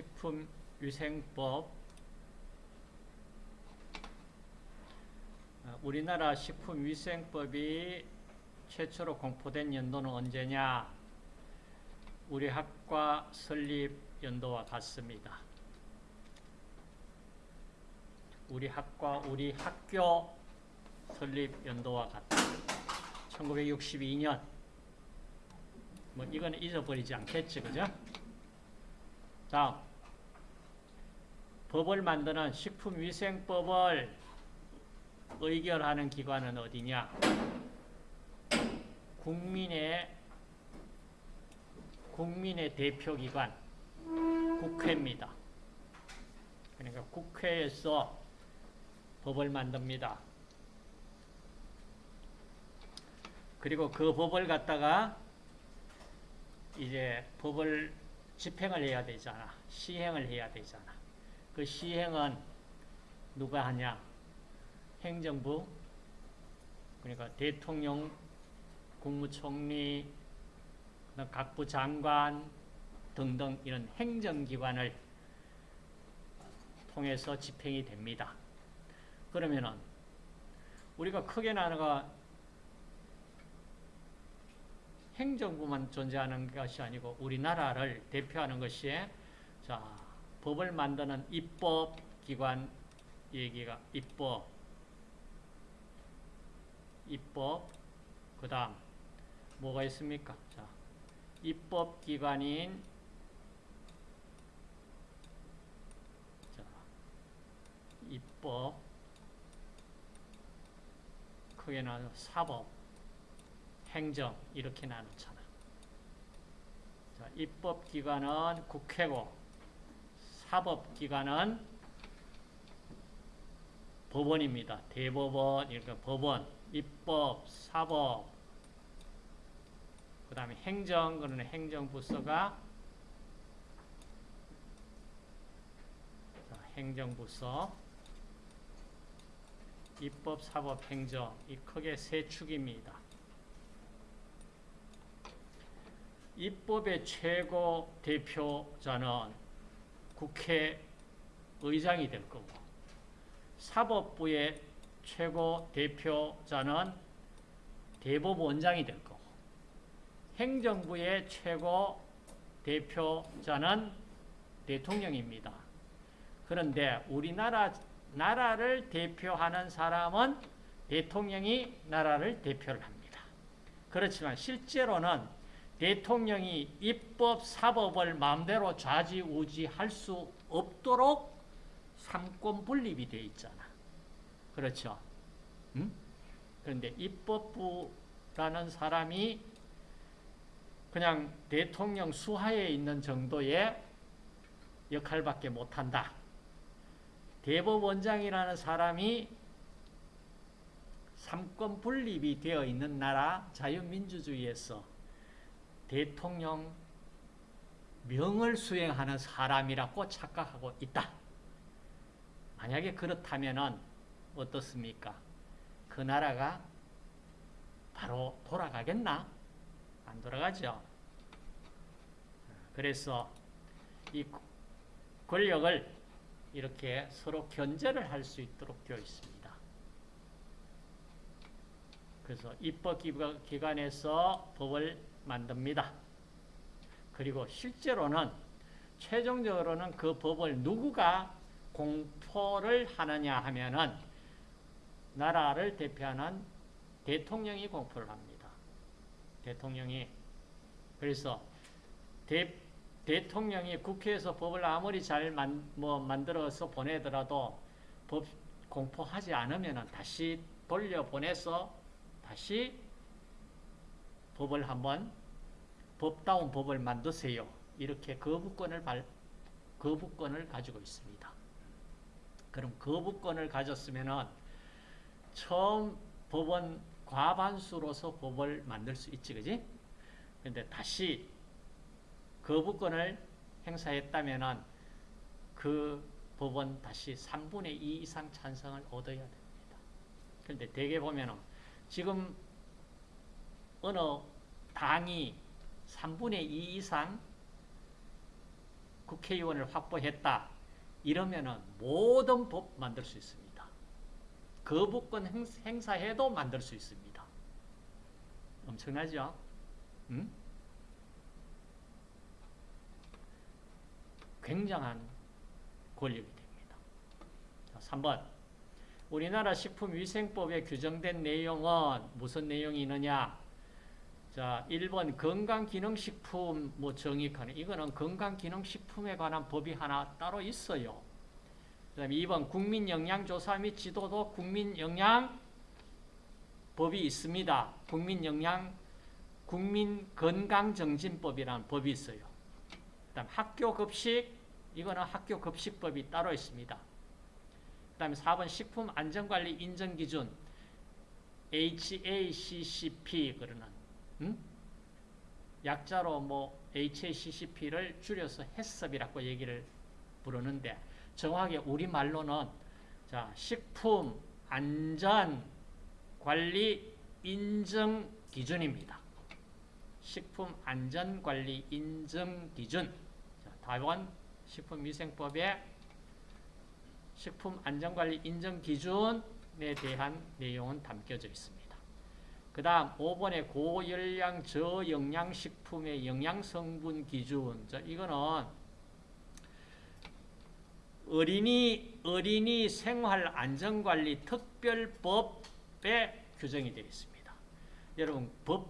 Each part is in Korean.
식품위생법 어, 우리나라 식품위생법이 최초로 공포된 연도는 언제냐? 우리 학과 설립 연도와 같습니다. 우리 학과, 우리 학교 설립 연도와 같다. 1962년. 뭐 이거는 잊어버리지 않겠지, 그죠? 자, 법을 만드는 식품위생법을 의결하는 기관은 어디냐? 국민의 국민의 대표기관 국회입니다. 그러니까 국회에서 법을 만듭니다. 그리고 그 법을 갖다가 이제 법을 집행을 해야 되잖아. 시행을 해야 되잖아. 그 시행은 누가 하냐? 행정부, 그러니까 대통령, 국무총리, 각부 장관 등등 이런 행정기관을 통해서 집행이 됩니다. 그러면은 우리가 크게 나누가 행정부만 존재하는 것이 아니고 우리나라를 대표하는 것이 자 법을 만드는 입법기관 얘기가 입법 입법 그 다음 뭐가 있습니까? 자 입법기관인 자 입법 크게 나눠 사법 행정 이렇게 나누잖아. 자, 입법기관은 국회고 사법기관은 법원입니다. 대법원, 그러니까 법원, 입법, 사법, 그 다음에 행정, 그러는 행정부서가 자, 행정부서, 입법, 사법, 행정 이 크게 세 축입니다. 입법의 최고 대표자는 국회의장이 될 거고 사법부의 최고 대표자는 대법원장이 될 거고 행정부의 최고 대표자는 대통령입니다. 그런데 우리나라 나라를 대표하는 사람은 대통령이 나라를 대표를 합니다. 그렇지만 실제로는 대통령이 입법, 사법을 마음대로 좌지우지할 수 없도록 삼권 분립이 되어 있잖아. 그렇죠? 음? 그런데 입법부라는 사람이 그냥 대통령 수하에 있는 정도의 역할밖에 못한다. 대법원장이라는 사람이 삼권 분립이 되어 있는 나라 자유민주주의에서 대통령 명을 수행하는 사람이라고 착각하고 있다. 만약에 그렇다면 어떻습니까? 그 나라가 바로 돌아가겠나? 안 돌아가죠. 그래서 이 권력을 이렇게 서로 견제를 할 수 있도록 되어 있습니다. 그래서 입법기관에서 법을 만듭니다. 그리고 실제로는 최종적으로는 그 법을 누구가 공포를 하느냐 하면은 나라를 대표하는 대통령이 공포를 합니다. 대통령이 그래서 대, 대통령이 국회에서 법을 아무리 잘 만, 뭐 만들어서 보내더라도 법 공포하지 않으면 다시 돌려보내서 다시 법을 한번 법다운 법을 만드세요. 이렇게 거부권을 발, 거부권을 가지고 있습니다. 그럼 거부권을 가졌으면은 처음 법원 과반수로서 법을 만들 수 있지, 그지? 근데 다시 거부권을 행사했다면은 그 법은 다시 3분의 2 이상 찬성을 얻어야 됩니다. 그런데 대개 보면은 지금 어느 당이 3분의 2 이상 국회의원을 확보했다. 이러면은 모든 법 만들 수 있습니다. 거부권 행- 행사해도 만들 수 있습니다. 엄청나죠? 응? 굉장한 권력이 됩니다. 자, 3번. 우리나라 식품위생법에 규정된 내용은 무슨 내용이 있느냐? 자, 1번 건강기능식품 뭐 정의하는 이거는 건강기능식품에 관한 법이 하나 따로 있어요. 그다음에 2번 국민영양조사 및 지도도 국민영양 법이 있습니다. 국민영양 국민건강정진법이라는 법이 있어요. 그다음 학교급식 이거는 학교급식법이 따로 있습니다. 그다음에 4번 식품안전관리 인정기준 HACCP 그러는 음? 약자로 뭐 HACCP를 줄여서 해썹이라고 얘기를 부르는데 정확하게 우리 말로는 자 식품 안전 관리 인증 기준입니다. 식품 안전 관리 인증 기준. 자, 답은 식품위생법의 식품 안전 관리 인증 기준에 대한 내용은 담겨져 있습니다. 그 다음 5번의 고열량 저영양식품의 영양성분 기준 자, 이거는 어린이, 어린이 생활 안전관리 특별법에 규정이 되어 있습니다. 여러분 법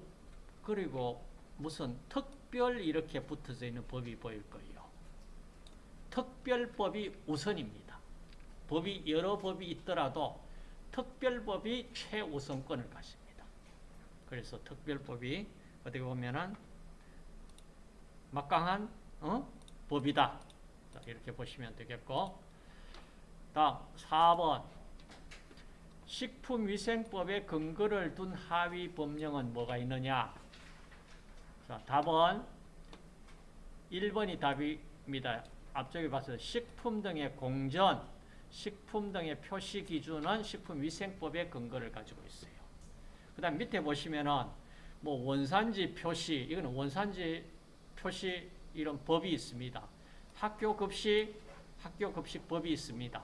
그리고 무슨 특별 이렇게 붙어져 있는 법이 보일 거예요. 특별법이 우선입니다. 법이 여러 법이 있더라도 특별법이 최우선권을 가집니다. 그래서 특별법이 어떻게 보면은 막강한 어? 법이다. 자, 이렇게 보시면 되겠고 다음 4번 식품위생법에 근거를 둔 하위 법령은 뭐가 있느냐 자, 답은 1번이 답입니다. 앞쪽에 봐서 식품 등의 공전, 식품 등의 표시 기준은 식품위생법의 근거를 가지고 있어요. 그 다음 밑에 보시면은 뭐 원산지 표시, 이거는 원산지 표시 이런 법이 있습니다. 학교 급식, 학교 급식 법이 있습니다.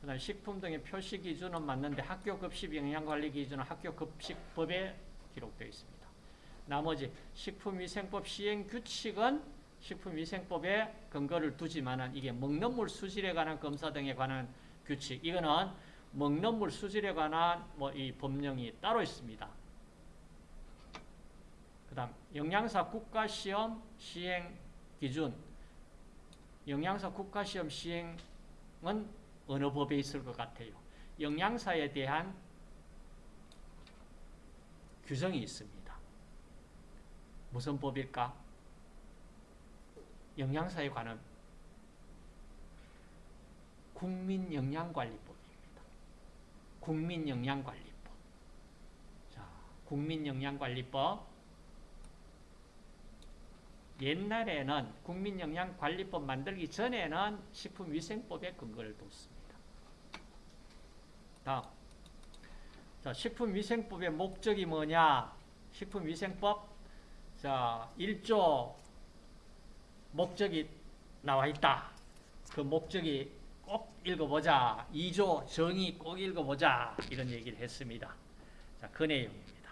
그 다음 식품 등의 표시 기준은 맞는데 학교 급식 영양관리 기준은 학교 급식법에 기록되어 있습니다. 나머지 식품위생법 시행 규칙은 식품위생법에 근거를 두지만은 이게 먹는 물 수질에 관한 검사 등에 관한 규칙 이거는 먹는 물 수질에 관한 뭐 이 법령이 따로 있습니다. 그 다음 영양사 국가시험 시행 기준 영양사 국가시험 시행은 어느 법에 있을 것 같아요. 영양사에 대한 규정이 있습니다. 무슨 법일까? 영양사에 관한 국민영양관리법입니다. 국민영양관리법. 자, 국민영양관리법. 옛날에는 국민영양관리법 만들기 전에는 식품위생법에 근거를 뒀습니다. 다음. 자, 식품위생법의 목적이 뭐냐? 식품위생법 자, 1조 목적이 나와 있다. 그 목적이 꼭 읽어보자. 2조 정의 꼭 읽어보자. 이런 얘기를 했습니다. 자, 그 내용입니다.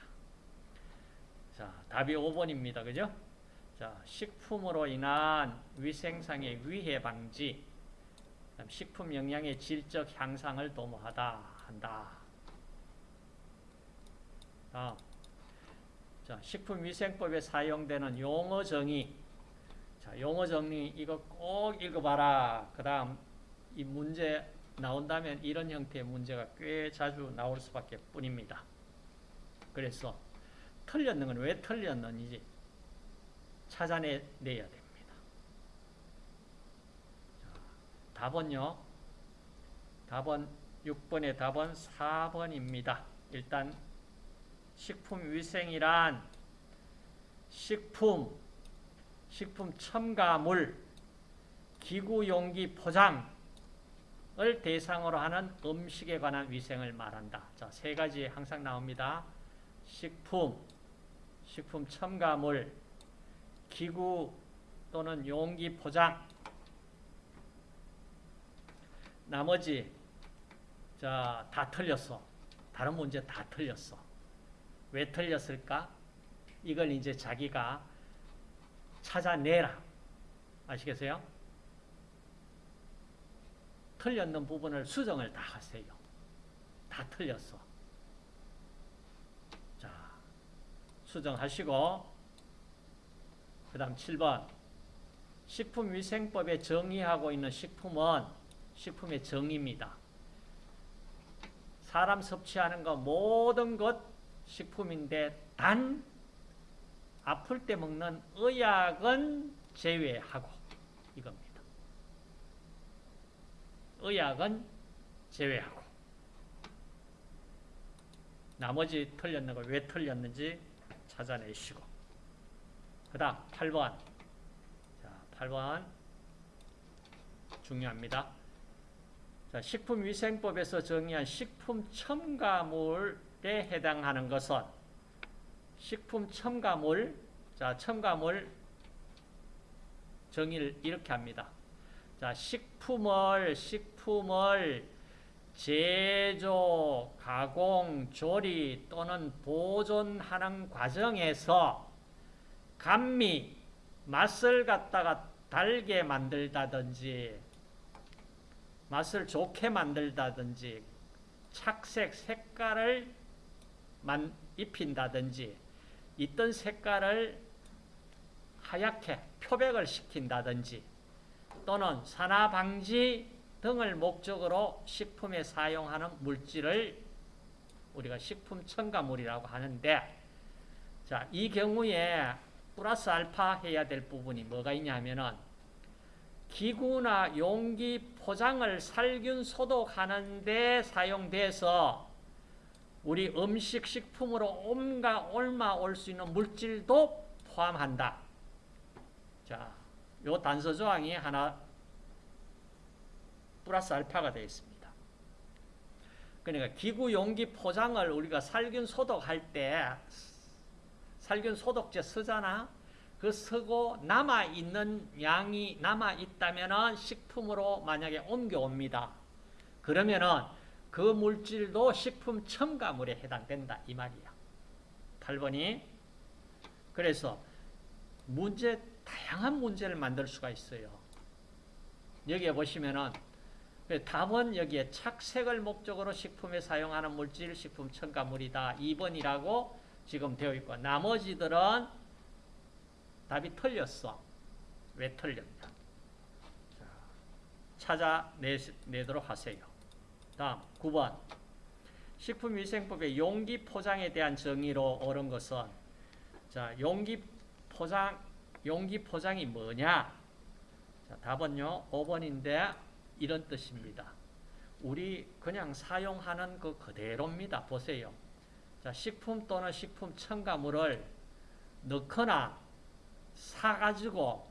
자, 답이 5번입니다. 그죠? 자, 식품으로 인한 위생상의 위해 방지, 식품 영양의 질적 향상을 도모하다 한다. 다음. 자, 식품위생법에 사용되는 용어 정의. 자, 용어 정의 이거 꼭 읽어봐라. 그 다음 이 문제 나온다면 이런 형태의 문제가 꽤 자주 나올 수밖에 뿐입니다. 그래서 틀렸는 건 왜 틀렸는지 찾아내야 됩니다. 자, 답은요. 답은 6번의 답은 4번입니다. 일단 식품위생이란 식품, 식품 첨가물, 기구용기 포장 을 대상으로 하는 음식에 관한 위생을 말한다. 자, 세 가지 항상 나옵니다. 식품, 식품 첨가물, 기구 또는 용기 포장 나머지 자, 다 틀렸어. 다른 문제 다 틀렸어. 왜 틀렸을까? 이걸 이제 자기가 찾아내라. 아시겠어요? 틀렸는 부분을 수정을 다 하세요. 다 틀렸어. 자, 수정하시고 그 다음 7번 식품위생법에 정의하고 있는 식품은 식품의 정의입니다. 사람 섭취하는 거 모든 것 식품인데 단 아플 때 먹는 의약은 제외하고 이겁니다. 의약은 제외하고 나머지 틀렸는 걸 왜 틀렸는지 찾아내시고 그 다음 8번 자 8번 중요합니다. 자, 식품위생법에서 정의한 식품 첨가물에 해당하는 것은 식품 첨가물 자 첨가물 정의를 이렇게 합니다. 자 식품을 식품을 제조, 가공, 조리 또는 보존하는 과정에서 감미, 맛을 갖다가 달게 만들다든지 맛을 좋게 만들다든지 착색, 색깔을 만, 입힌다든지 있던 색깔을 하얗게 표백을 시킨다든지 또는 산화 방지 등을 목적으로 식품에 사용하는 물질을 우리가 식품 첨가물이라고 하는데 자, 이 경우에 플러스 알파 해야 될 부분이 뭐가 있냐면은 기구나 용기 포장을 살균 소독하는 데 사용돼서 우리 음식 식품으로 온가 올마 올 수 있는 물질도 포함한다. 자, 요 단서 조항이 하나 플러스 알파가 되어 있습니다. 그러니까 기구 용기 포장을 우리가 살균 소독할 때 살균 소독제 쓰잖아. 그 쓰고 남아 있는 양이 남아 있다면은 식품으로 만약에 옮겨옵니다. 그러면은 그 물질도 식품 첨가물에 해당된다 이 말이야. 8번이 그래서 문제 다양한 문제를 만들 수가 있어요. 여기에 보시면은 답은 여기에 착색을 목적으로 식품에 사용하는 물질 식품 첨가물이다. 2번이라고 지금 되어 있고 나머지들은 답이 틀렸어. 왜 틀렸냐? 자, 찾아내도록 하세요. 다음 9번 식품위생법의 용기 포장에 대한 정의로 옳은 것은 자 용기 포장 용기 포장이 뭐냐? 자, 답은요 5번인데 이런 뜻입니다. 우리 그냥 사용하는 그 그대로입니다. 보세요. 자, 식품 또는 식품 첨가물을 넣거나 사가지고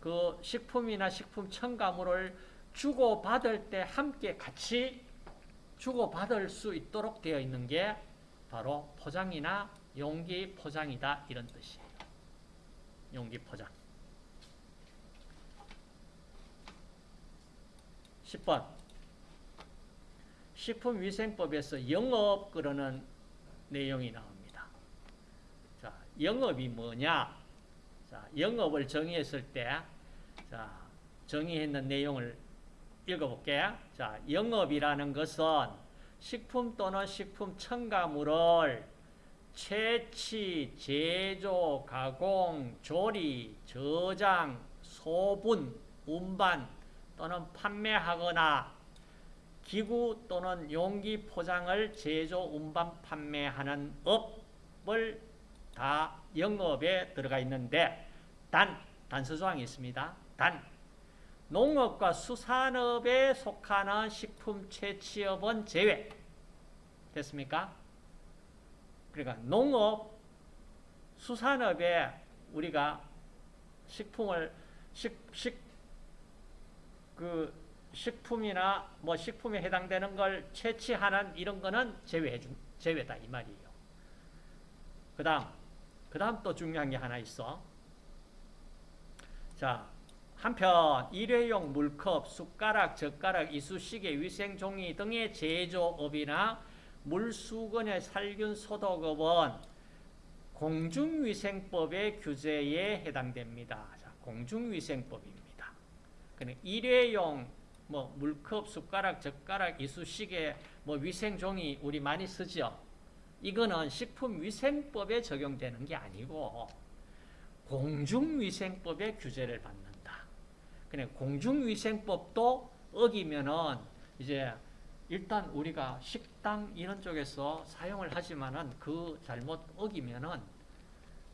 그 식품이나 식품 첨가물을 주고받을 때 함께 같이 주고받을 수 있도록 되어 있는 게 바로 포장이나 용기 포장이다 이런 뜻이에요. 용기 포장 10번 식품위생법에서 영업 그러는 내용이 나옵니다. 자, 영업이 뭐냐? 자, 영업을 정의했을 때, 자, 정의했는 내용을 읽어볼게요. 자, 영업이라는 것은 식품 또는 식품 첨가물을 채취, 제조, 가공, 조리, 저장, 소분, 운반 또는 판매하거나 기구 또는 용기 포장을 제조, 운반, 판매하는 업을 다 영업에 들어가 있는데 단, 단서조항이 있습니다. 단, 농업과 수산업에 속하는 식품 채취업은 제외. 됐습니까? 그러니까 농업, 수산업에 우리가 식품을 식, 식, 그 식품이나 뭐 식품에 해당되는 걸 채취하는 이런 거는 제외해 준, 제외다 이 말이에요. 그 다음, 그 다음 또 중요한 게 하나 있어. 자, 한편 일회용 물컵, 숟가락, 젓가락, 이쑤시개, 위생종이 등의 제조업이나 물수건의 살균 소독업은 공중위생법의 규제에 해당됩니다. 자, 공중위생법입니다. 그는 일회용 뭐 물컵, 숟가락, 젓가락, 이쑤시개, 뭐 위생종이 우리 많이 쓰죠. 이거는 식품위생법에 적용되는 게 아니고 공중위생법의 규제를 받는다. 그냥 공중위생법도 어기면은 이제 일단 우리가 식당 이런 쪽에서 사용을 하지만은 그 잘못 어기면은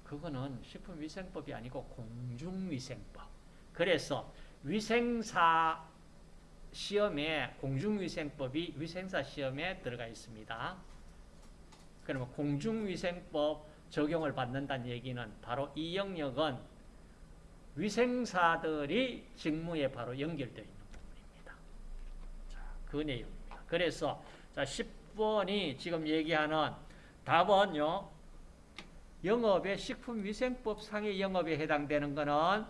그거는 식품위생법이 아니고 공중위생법. 그래서 위생사 시험에 공중위생법이 위생사 시험에 들어가 있습니다. 그러면 공중위생법 적용을 받는다는 얘기는 바로 이 영역은 위생사들이 직무에 바로 연결되어 있는 부분입니다. 자, 그 내용입니다. 그래서 자, 10번이 지금 얘기하는 답은요. 영업의 식품위생법 상의 영업에 해당되는 거는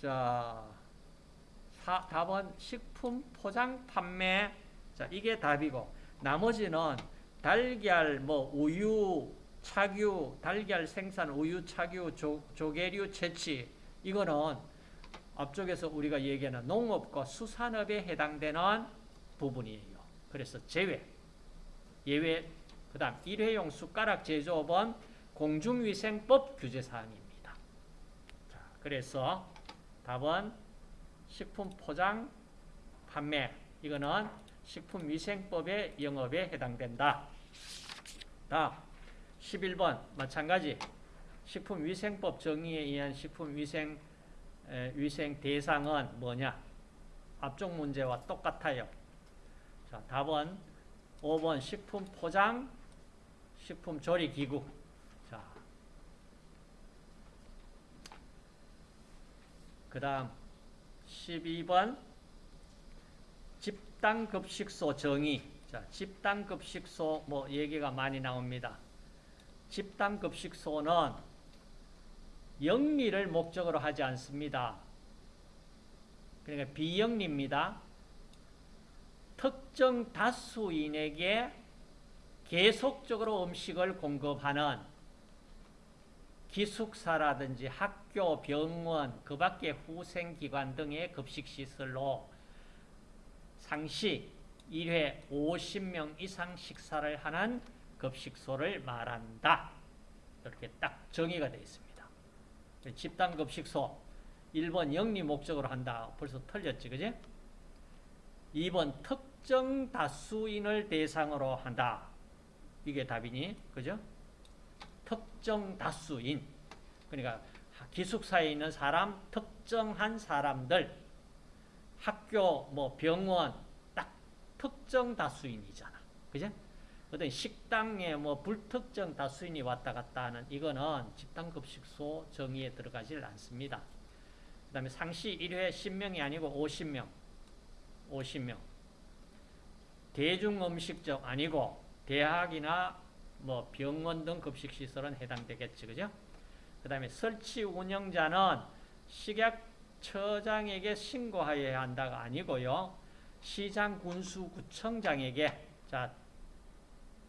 자, 사, 답은 식품 포장 판매 자, 이게 답이고 나머지는 달걀, 뭐 우유, 착유, 달걀 생산, 우유 착유, 조, 조개류 채취 이거는 앞쪽에서 우리가 얘기하는 농업과 수산업에 해당되는 부분이에요. 그래서 제외, 예외, 그 다음 일회용 숟가락 제조업은 공중위생법 규제사항입니다. 자, 그래서 답은 식품 포장 판매 이거는 식품위생법의 영업에 해당된다. 다음 11번 마찬가지 식품위생법 정의에 의한 식품위생 에, 위생 대상은 뭐냐? 앞쪽 문제와 똑같아요. 자, 답은 5번 식품 포장 식품 조리 기구. 자. 그 다음 12번 집단급식소 정의. 자, 집단급식소 뭐 얘기가 많이 나옵니다. 집단급식소는 영리를 목적으로 하지 않습니다. 그러니까 비영리입니다. 특정 다수인에게 계속적으로 음식을 공급하는 기숙사라든지 학교, 병원, 그 밖의 후생기관 등의 급식시설로 상시 1회 50명 이상 식사를 하는 급식소를 말한다. 이렇게 딱 정의가 되어 있습니다. 집단급식소 1번 영리 목적으로 한다. 벌써 틀렸지, 그지? 2번 특 정 다수인을 대상으로 한다. 이게 답이니, 그죠? 특정 다수인. 그러니까 기숙사에 있는 사람, 특정한 사람들, 학교, 뭐 병원, 딱 특정 다수인이잖아. 그죠? 어떤 식당에 뭐 불특정 다수인이 왔다 갔다 하는 이거는 집단급식소 정의에 들어가질 않습니다. 그 다음에 상시 1회 10명이 아니고 50명. 50명. 대중음식점 아니고 대학이나 뭐 병원 등 급식시설은 해당되겠지. 그죠? 그 다음에 설치 운영자는 식약처장에게 신고하여야 한다가 아니고요. 시장 군수구청장에게 자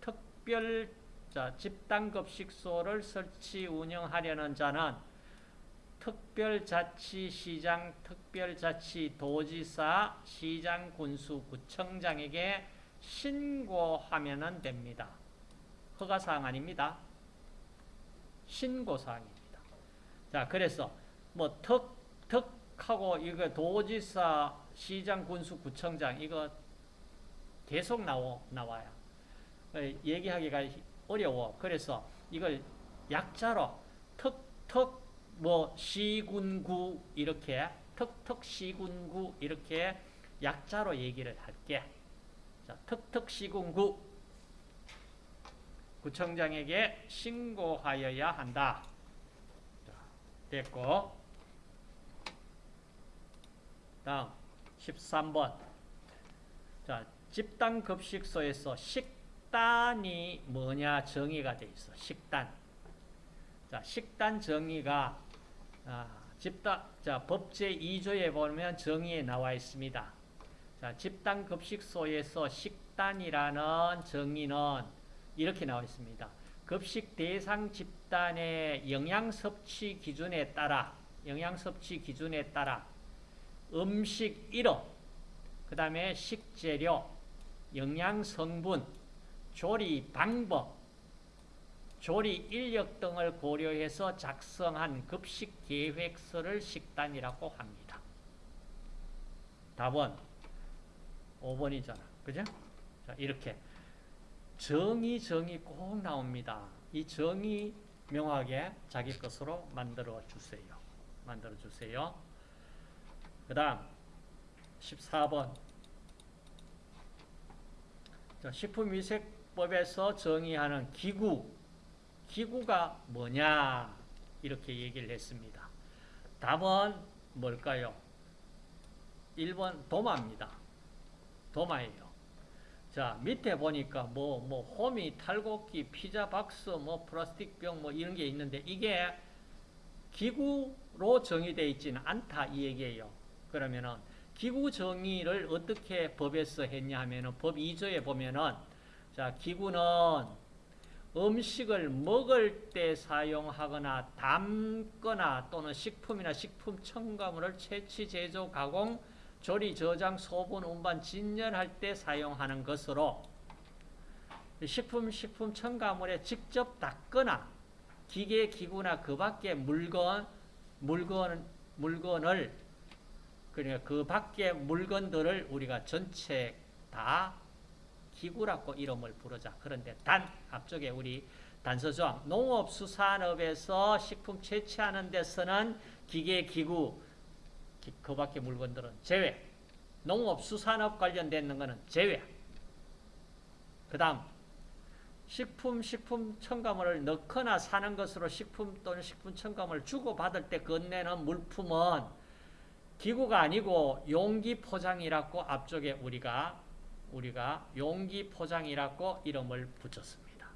특별 자, 집단급식소를 설치 운영하려는 자는 특별자치시장, 특별자치도지사, 시장 군수 구청장에게 신고하면 됩니다. 허가사항 아닙니다. 신고사항입니다. 자, 그래서 뭐 특, 특하고 이거 도지사, 시장 군수 구청장 이거 계속 나오, 나와요. 얘기하기가 어려워. 그래서 이걸 약자로 특 특 뭐 시군구 이렇게 특특 시군구 이렇게 약자로 얘기를 할게. 자, 특특 시군구 구청장에게 신고하여야 한다. 자, 됐고. 다음 13번. 자, 집단 급식소에서 식단이 뭐냐 정의가 돼 있어. 식단. 자, 식단 정의가 아, 집단, 자, 법제 2조에 보면 정의에 나와 있습니다. 자, 집단 급식소에서 식단이라는 정의는 이렇게 나와 있습니다. 급식 대상 집단의 영양 섭취 기준에 따라 영양 섭취 기준에 따라 음식 1호, 그 다음에 식재료, 영양 성분, 조리 방법, 조리 인력 등을 고려해서 작성한 급식 계획서를 식단이라고 합니다. 답은 5번이잖아. 그죠? 자, 이렇게 정의 정의 꼭 나옵니다. 이 정의 명확하게 자기 것으로 만들어 주세요. 만들어 주세요. 그 다음 14번 자, 식품위생법에서 정의하는 기구 기구가 뭐냐 이렇게 얘기를 했습니다. 답은 뭘까요? 1번 도마입니다. 도마예요. 자 밑에 보니까 뭐뭐 호미, 탈곡기, 피자 박스, 뭐 플라스틱 병뭐 이런 게 있는데 이게 기구로 정의되어 있지는 않다 이 얘기예요. 그러면은 기구 정의를 어떻게 법에서 했냐 하면은 법 2조에 보면은 자 기구는 음식을 먹을 때 사용하거나 담거나 또는 식품이나 식품 첨가물을 채취, 제조, 가공, 조리, 저장, 소분, 운반, 진열할 때 사용하는 것으로 식품, 식품 첨가물에 직접 닦거나 기계, 기구나 그 밖의 물건, 물건, 물건을 그러니까 그 밖의 물건들을 우리가 전체 다 기구라고 이름을 부르자. 그런데 단 앞쪽에 우리 단서조항 농업수산업에서 식품 채취하는 데서는 기계, 기구 그 밖의 물건들은 제외. 농업수산업 관련된 거는 제외. 그 다음 식품, 식품 첨가물을 넣거나 사는 것으로 식품 또는 식품 첨가물을 주고받을 때 건네는 물품은 기구가 아니고 용기 포장이라고 앞쪽에 우리가 우리가 용기 포장이라고 이름을 붙였습니다.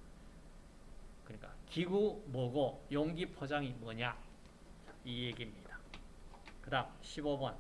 그러니까 기구 뭐고 용기 포장이 뭐냐 이 얘기입니다. 그 다음 15번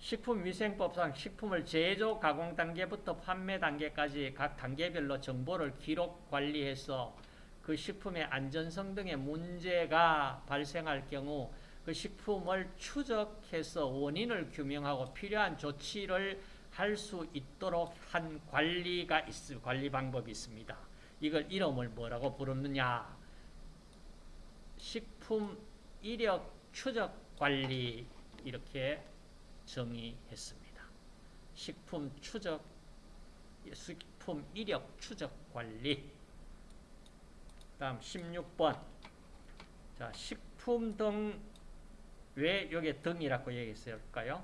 식품위생법상 식품을 제조, 가공 단계부터 판매 단계까지 각 단계별로 정보를 기록, 관리해서 그 식품의 안전성 등의 문제가 발생할 경우 그 식품을 추적해서 원인을 규명하고 필요한 조치를 할 수 있도록 한 관리가 있, 관리 방법이 있습니다. 이걸 이름을 뭐라고 부르느냐? 식품 이력 추적 관리 이렇게 정의했습니다. 식품 추적, 식품 이력 추적 관리. 다음 16번. 자, 식품 등, 왜 여기 등이라고 얘기했을까요?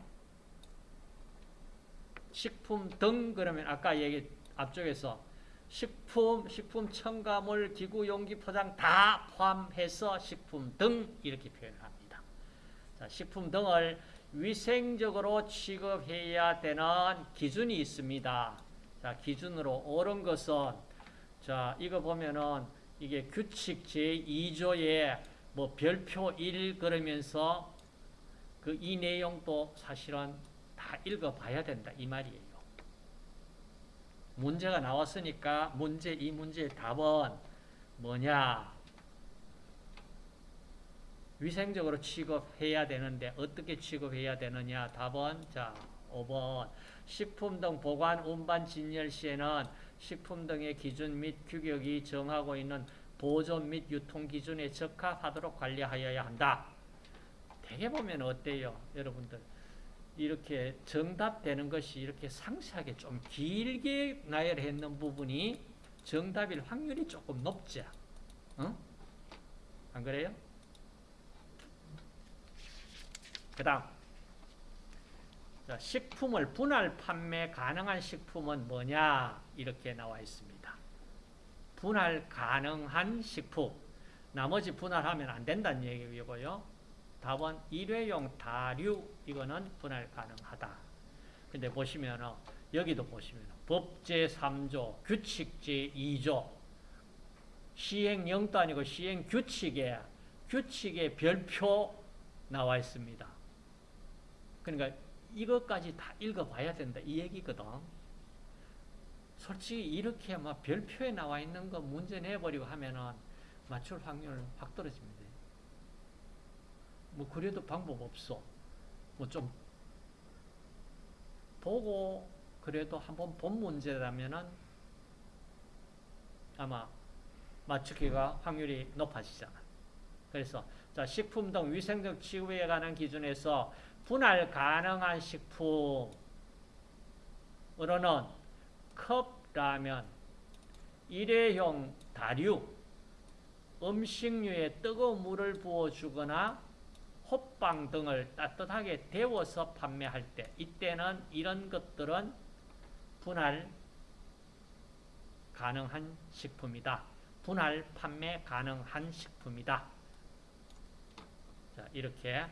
식품 등, 그러면 아까 얘기, 앞쪽에서 식품, 식품 첨가물, 기구, 용기, 포장 다 포함해서 식품 등 이렇게 표현합니다. 자, 식품 등을 위생적으로 취급해야 되는 기준이 있습니다. 자, 기준으로 옳은 것은 자, 이거 보면은 이게 규칙 제2조에 뭐 별표 1 그러면서 그 이 내용도 사실은 다 읽어봐야 된다 이 말이에요. 문제가 나왔으니까 문제 이 문제의 답은 뭐냐? 위생적으로 취급해야 되는데 어떻게 취급해야 되느냐? 답은 자 5번 식품 등 보관, 운반, 진열 시에는 식품 등의 기준 및 규격이 정하고 있는 보존 및 유통 기준에 적합하도록 관리하여야 한다. 대개 보면 어때요? 여러분들 이렇게 정답되는 것이 이렇게 상세하게 좀 길게 나열했는 부분이 정답일 확률이 조금 높지? 어? 안 그래요? 그 다음 식품을 분할 판매 가능한 식품은 뭐냐 이렇게 나와 있습니다. 분할 가능한 식품 나머지 분할하면 안 된다는 얘기고요. 답은 일회용 다류 이거는 분할 가능하다. 근데 보시면 여기도 보시면 법 제 3조 규칙 제 2조 시행 영도 아니고 시행 규칙에 별표 나와 있습니다. 그러니까 이것까지 다 읽어봐야 된다 이 얘기거든. 솔직히 이렇게 막 별표에 나와 있는 거 문제 내버리고 하면은 맞출 확률 확 떨어집니다. 뭐 그래도 방법 없어. 뭐 좀 보고 그래도 한번 본 문제라면은 아마 맞추기가 확률이 높아지잖아. 그래서 자 식품 등 위생적 취급에 관한 기준에서 분할 가능한 식품으로는 컵 라면, 일회용 다류, 음식류에 뜨거운 물을 부어주거나 호빵 등을 따뜻하게 데워서 판매할 때 이때는 이런 것들은 분할 가능한 식품이다. 분할 판매 가능한 식품이다. 자, 이렇게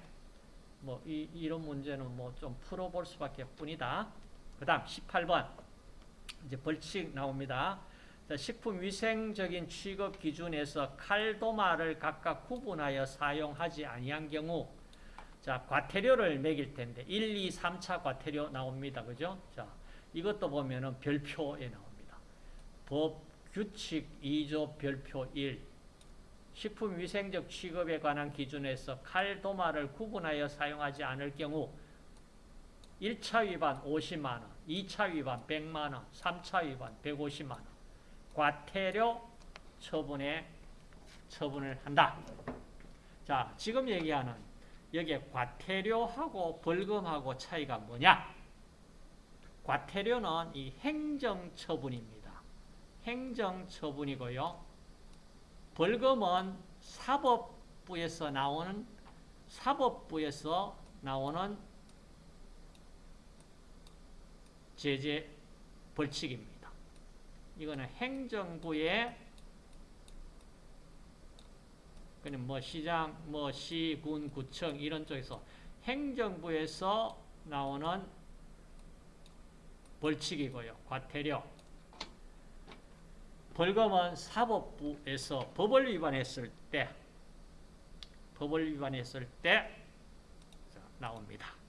뭐 이, 이런 문제는 뭐 좀 풀어볼 수밖에 뿐이다. 그 다음 18번 이제 벌칙 나옵니다. 자, 식품위생적인 취급 기준에서 칼도마를 각각 구분하여 사용하지 아니한 경우 자, 과태료를 매길 텐데 1, 2, 3차 과태료 나옵니다. 그죠? 자, 이것도 보면은 별표에 나옵니다. 법 규칙 2조 별표 1 식품 위생적 취급에 관한 기준에서 칼도마를 구분하여 사용하지 않을 경우 1차 위반 50만 원, 2차 위반 100만 원, 3차 위반 150만 원 과태료 처분에 처분을 한다. 자, 지금 얘기하는 여기에 과태료하고 벌금하고 차이가 뭐냐? 과태료는 이 행정처분입니다. 행정처분이고요. 벌금은 사법부에서 나오는 사법부에서 나오는 제재 벌칙입니다. 이거는 행정부의 그냥 뭐 시장, 뭐 시, 군, 구청 이런 쪽에서 행정부에서 나오는 벌칙이고요. 과태료. 벌금은 사법부에서 법을 위반했을 때 법을 위반했을 때 나옵니다.